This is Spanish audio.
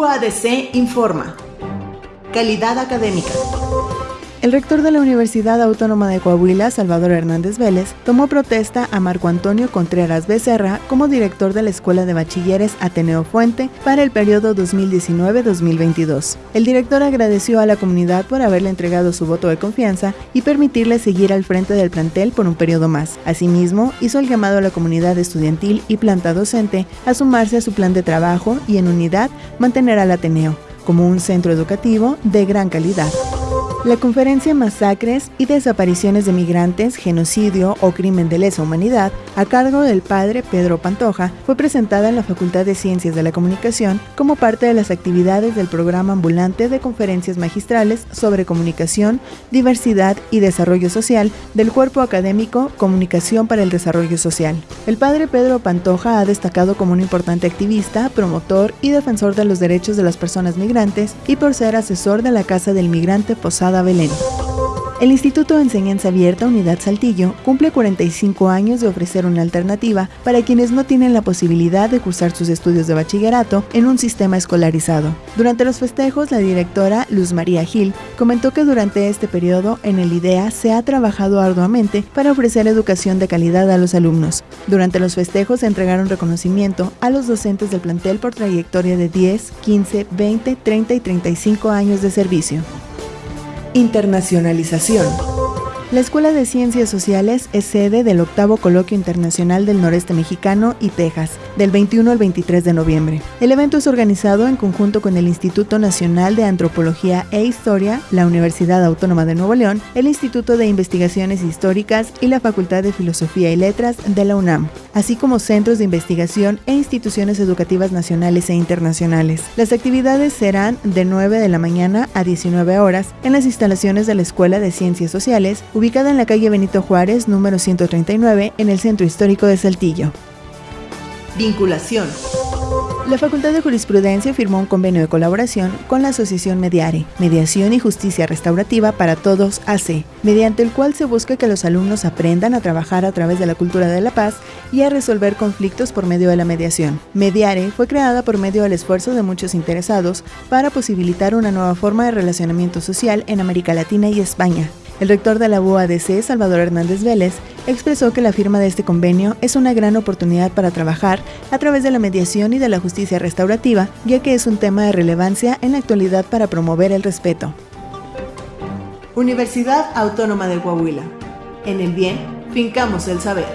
UADC informa. Calidad académica. El rector de la Universidad Autónoma de Coahuila, Salvador Hernández Vélez, tomó protesta a Marco Antonio Contreras Becerra como director de la Escuela de Bachilleres Ateneo Fuente para el periodo 2019-2022. El director agradeció a la comunidad por haberle entregado su voto de confianza y permitirle seguir al frente del plantel por un periodo más. Asimismo, hizo el llamado a la comunidad estudiantil y planta docente a sumarse a su plan de trabajo y en unidad mantener al Ateneo como un centro educativo de gran calidad. La conferencia Masacres y Desapariciones de Migrantes, Genocidio o Crimen de Lesa Humanidad, a cargo del padre Pedro Pantoja, fue presentada en la Facultad de Ciencias de la Comunicación como parte de las actividades del programa ambulante de conferencias magistrales sobre comunicación, diversidad y desarrollo social del cuerpo académico Comunicación para el Desarrollo Social. El padre Pedro Pantoja ha destacado como un importante activista, promotor y defensor de los derechos de las personas migrantes y por ser asesor de la Casa del Migrante Belén. El Instituto de Enseñanza Abierta Unidad Saltillo cumple 45 años de ofrecer una alternativa para quienes no tienen la posibilidad de cursar sus estudios de bachillerato en un sistema escolarizado. Durante los festejos, la directora Luz María Gil comentó que durante este periodo en el IDEA se ha trabajado arduamente para ofrecer educación de calidad a los alumnos. Durante los festejos se entregaron reconocimiento a los docentes del plantel por trayectoria de 10, 15, 20, 30 y 35 años de servicio. Internacionalización. La Escuela de Ciencias Sociales es sede del octavo Coloquio Internacional del Noreste Mexicano y Texas, del 21 al 23 de noviembre. El evento es organizado en conjunto con el Instituto Nacional de Antropología e Historia, la Universidad Autónoma de Nuevo León, el Instituto de Investigaciones Históricas y la Facultad de Filosofía y Letras de la UNAM, así como centros de investigación e instituciones educativas nacionales e internacionales. Las actividades serán de 9 de la mañana a 19 horas en las instalaciones de la Escuela de Ciencias Sociales, ubicada en la calle Benito Juárez, número 139, en el centro histórico de Saltillo. Vinculación. La Facultad de Jurisprudencia firmó un convenio de colaboración con la Asociación Mediare, Mediación y Justicia Restaurativa para Todos AC, mediante el cual se busca que los alumnos aprendan a trabajar a través de la cultura de la paz y a resolver conflictos por medio de la mediación. Mediare fue creada por medio del esfuerzo de muchos interesados para posibilitar una nueva forma de relacionamiento social en América Latina y España, el rector de la UADC, Salvador Hernández Vélez, expresó que la firma de este convenio es una gran oportunidad para trabajar a través de la mediación y de la justicia restaurativa, ya que es un tema de relevancia en la actualidad para promover el respeto. Universidad Autónoma de Coahuila. En el bien, fincamos el saber.